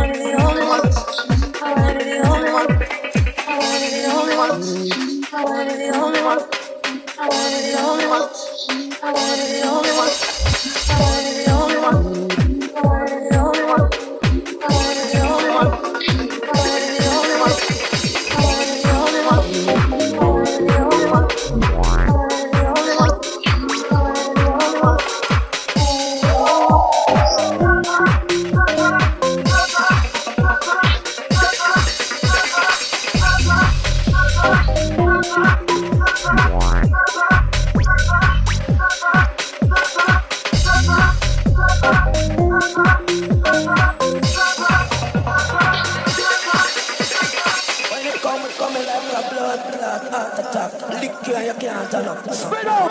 I wanna be the only one. I wanna be the only one. lick you and you can't turn up. Spread out!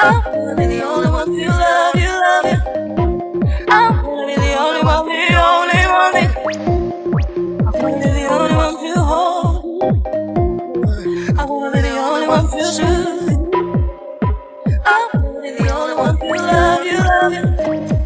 I'm gonna be the only one you love, you love you. I'm gonna be the only one, the only one. you- I'm gonna be the only one you hold. I wanna be the only one you. I wanna be the only one love, you love you.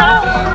Oh.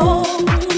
home.